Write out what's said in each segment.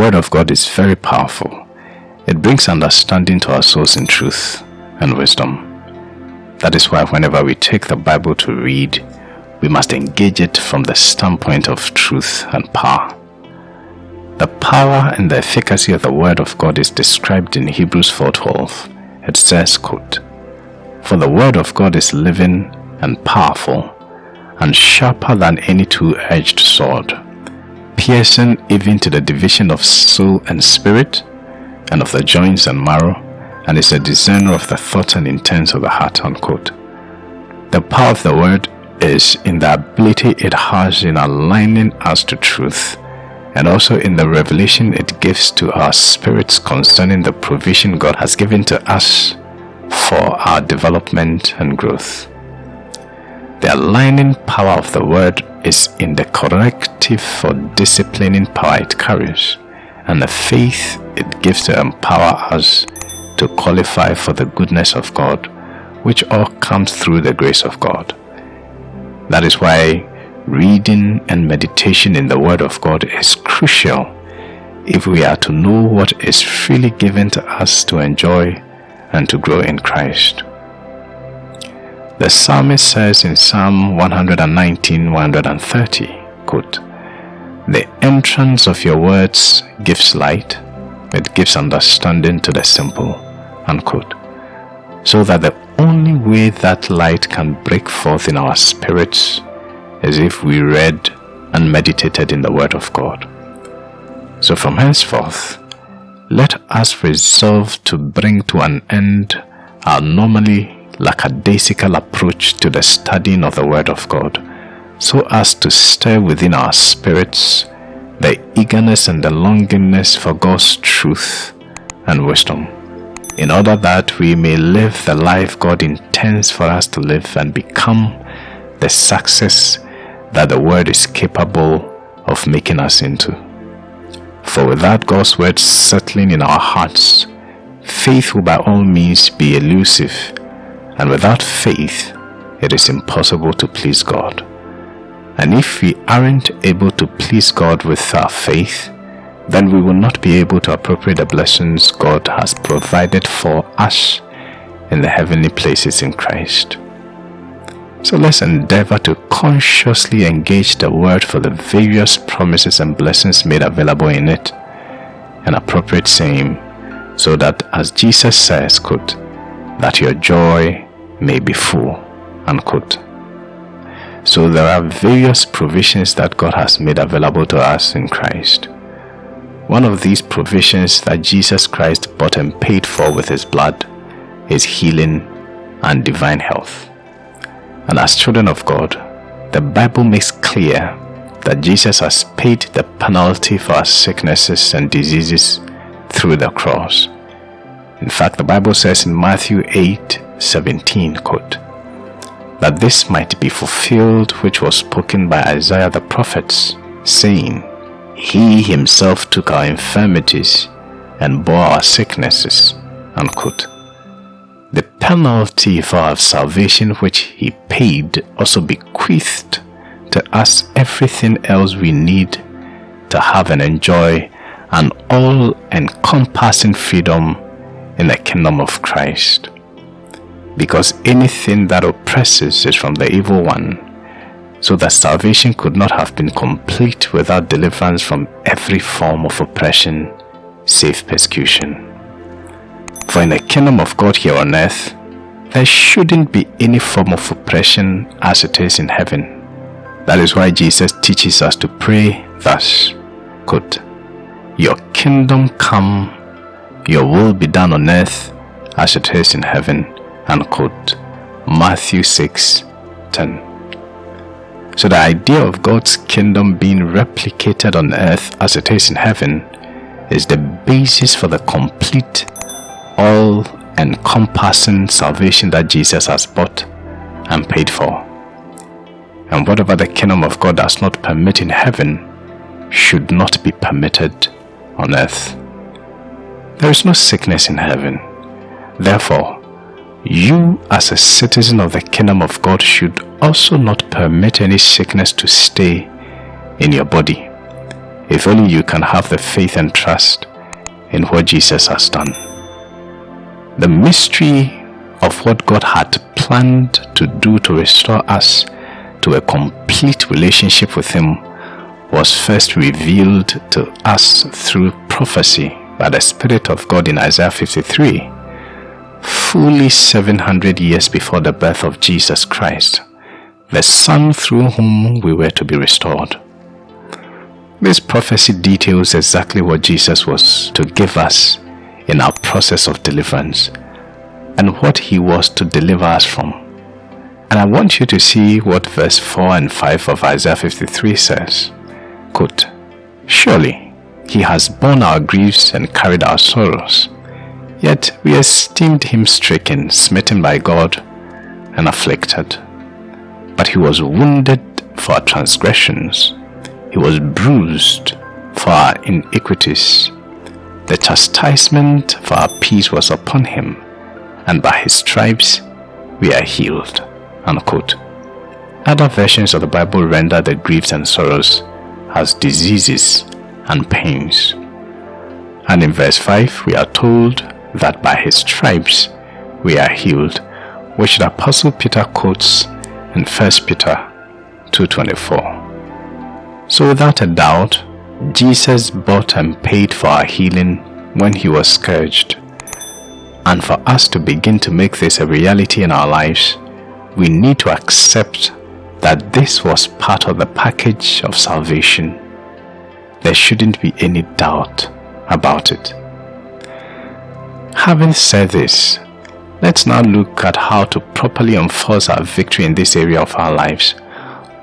Word of God is very powerful. It brings understanding to our souls in truth and wisdom. That is why whenever we take the Bible to read, we must engage it from the standpoint of truth and power. The power and the efficacy of the Word of God is described in Hebrews 4.12. It says, quote, For the Word of God is living and powerful, and sharper than any two-edged sword, piercing even to the division of soul and spirit, and of the joints and marrow, and is a discerner of the thoughts and intents of the heart. Unquote. The power of the word is in the ability it has in aligning us to truth and also in the revelation it gives to our spirits concerning the provision God has given to us for our development and growth. The aligning power of the word is in the corrective for disciplining power it carries and the faith it gives to empower us to qualify for the goodness of God, which all comes through the grace of God. That is why reading and meditation in the Word of God is crucial if we are to know what is freely given to us to enjoy and to grow in Christ. The psalmist says in Psalm 119 130, quote, The entrance of your words gives light, it gives understanding to the simple. Unquote. So that the only way that light can break forth in our spirits is if we read and meditated in the Word of God. So from henceforth, let us resolve to bring to an end our normally lackadaisical approach to the studying of the Word of God, so as to stir within our spirits the eagerness and the longingness for God's truth and wisdom, in order that we may live the life God intends for us to live and become the success that the Word is capable of making us into. For without God's Word settling in our hearts, faith will by all means be elusive, and without faith, it is impossible to please God. And if we aren't able to please God with our faith, then we will not be able to appropriate the blessings God has provided for us in the heavenly places in Christ. So let's endeavor to consciously engage the word for the various promises and blessings made available in it and appropriate same so that as Jesus says, quote, that your joy may be full, unquote. So there are various provisions that God has made available to us in Christ. One of these provisions that Jesus Christ bought and paid for with his blood is healing and divine health. And as children of God, the Bible makes clear that Jesus has paid the penalty for our sicknesses and diseases through the cross. In fact, the Bible says in Matthew 8 17, quote, that this might be fulfilled which was spoken by Isaiah the prophet, saying, He himself took our infirmities and bore our sicknesses. Unquote. The penalty for our salvation which he paid also bequeathed to us everything else we need to have and enjoy an all-encompassing freedom in the kingdom of Christ because anything that oppresses is from the evil one, so that salvation could not have been complete without deliverance from every form of oppression, save persecution. For in the kingdom of God here on earth, there shouldn't be any form of oppression as it is in heaven. That is why Jesus teaches us to pray thus, quote, Your kingdom come, your will be done on earth as it is in heaven unquote. Matthew 6 10. So the idea of God's kingdom being replicated on earth as it is in heaven is the basis for the complete, all-encompassing salvation that Jesus has bought and paid for. And whatever the kingdom of God does not permit in heaven should not be permitted on earth. There is no sickness in heaven. Therefore, you as a citizen of the kingdom of God should also not permit any sickness to stay in your body. if only you can have the faith and trust in what Jesus has done. The mystery of what God had planned to do to restore us to a complete relationship with Him was first revealed to us through prophecy by the Spirit of God in Isaiah 53, fully 700 years before the birth of Jesus Christ, the Son through whom we were to be restored. This prophecy details exactly what Jesus was to give us in our process of deliverance and what he was to deliver us from. And I want you to see what verse 4 and 5 of Isaiah 53 says. Quote, Surely he has borne our griefs and carried our sorrows, yet we esteemed him stricken, smitten by God, and afflicted. But he was wounded for our transgressions, he was bruised for our iniquities. The chastisement for our peace was upon him, and by his stripes we are healed. Unquote. Other versions of the Bible render the griefs and sorrows as diseases and pains. And in verse 5, we are told that by his stripes we are healed, which the Apostle Peter quotes in 1 Peter 2.24. So without a doubt, Jesus bought and paid for our healing when he was scourged. And for us to begin to make this a reality in our lives, we need to accept that this was part of the package of salvation. There shouldn't be any doubt about it. Having said this, let's now look at how to properly enforce our victory in this area of our lives.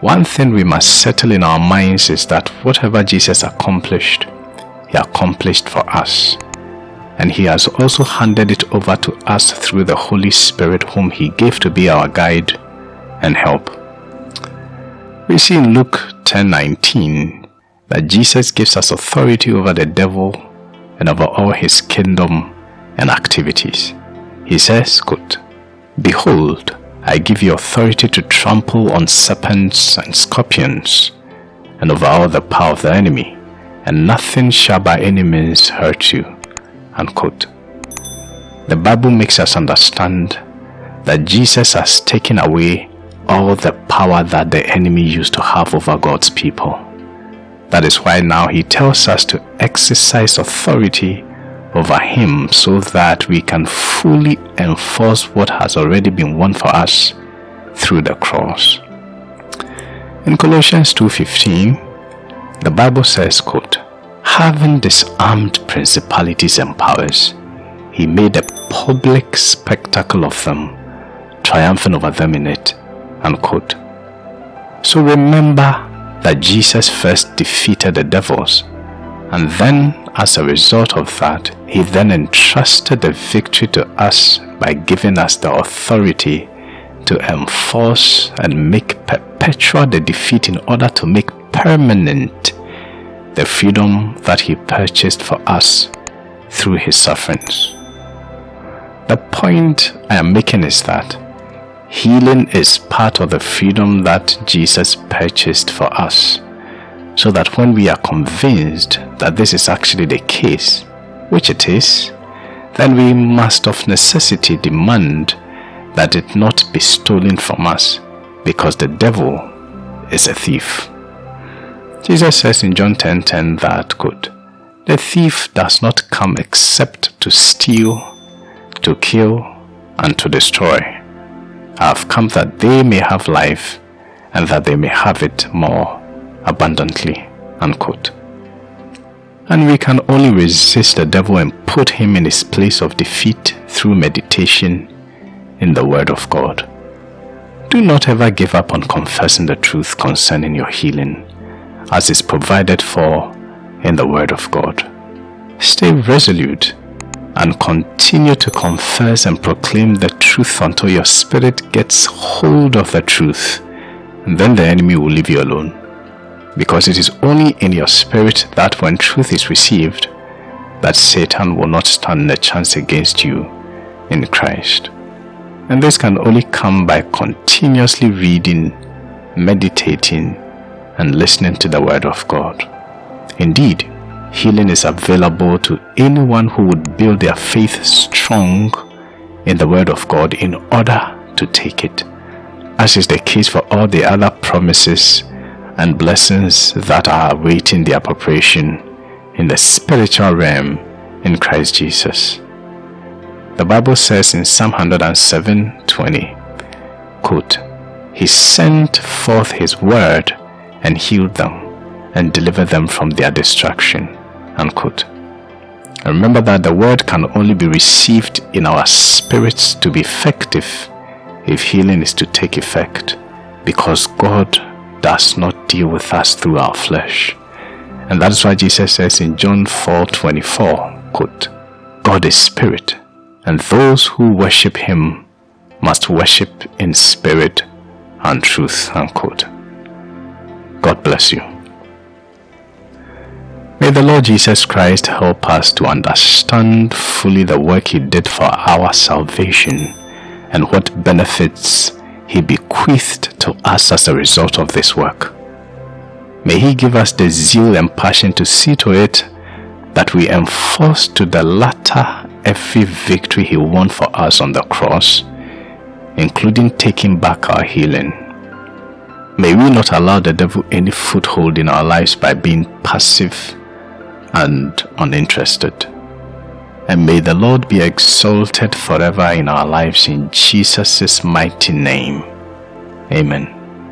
One thing we must settle in our minds is that whatever Jesus accomplished, he accomplished for us. And he has also handed it over to us through the Holy Spirit whom he gave to be our guide and help. We see in Luke 10:19 that Jesus gives us authority over the devil and over all his kingdom and activities. He says, quote, Behold, I give you authority to trample on serpents and scorpions and over all the power of the enemy, and nothing shall by any means hurt you. Unquote. The Bible makes us understand that Jesus has taken away all the power that the enemy used to have over God's people. That is why now he tells us to exercise authority over him so that we can fully enforce what has already been won for us through the cross. In Colossians 2.15, the Bible says, quote, Having disarmed principalities and powers, he made a public spectacle of them, triumphing over them in it Unquote. So remember that Jesus first defeated the devils and then as a result of that, he then entrusted the victory to us by giving us the authority to enforce and make perpetual the defeat in order to make permanent the freedom that he purchased for us through his sufferings. The point I am making is that Healing is part of the freedom that Jesus purchased for us. So that when we are convinced that this is actually the case, which it is, then we must of necessity demand that it not be stolen from us because the devil is a thief. Jesus says in John 10:10 10, 10 that quote, The thief does not come except to steal, to kill, and to destroy. I have come that they may have life and that they may have it more abundantly. Unquote. And we can only resist the devil and put him in his place of defeat through meditation in the Word of God. Do not ever give up on confessing the truth concerning your healing, as is provided for in the Word of God. Stay resolute and continue to confess and proclaim the truth until your spirit gets hold of the truth. And then the enemy will leave you alone. Because it is only in your spirit that when truth is received, that Satan will not stand a chance against you in Christ. And this can only come by continuously reading, meditating, and listening to the Word of God. Indeed, healing is available to anyone who would build their faith strong in the Word of God in order to take it, as is the case for all the other promises and blessings that are awaiting their appropriation in the spiritual realm in Christ Jesus. The Bible says in Psalm 107 20, quote, He sent forth His word and healed them and delivered them from their destruction. Unquote. Remember that the word can only be received in our spirits to be effective if healing is to take effect because God does not deal with us through our flesh. And that is why Jesus says in John 4 24, quote, God is spirit, and those who worship him must worship in spirit and truth. Unquote. God bless you. May the Lord Jesus Christ help us to understand fully the work He did for our salvation and what benefits He bequeathed to us as a result of this work. May He give us the zeal and passion to see to it that we enforce to the latter every victory He won for us on the cross, including taking back our healing. May we not allow the devil any foothold in our lives by being passive and uninterested. And may the Lord be exalted forever in our lives in Jesus' mighty name. Amen.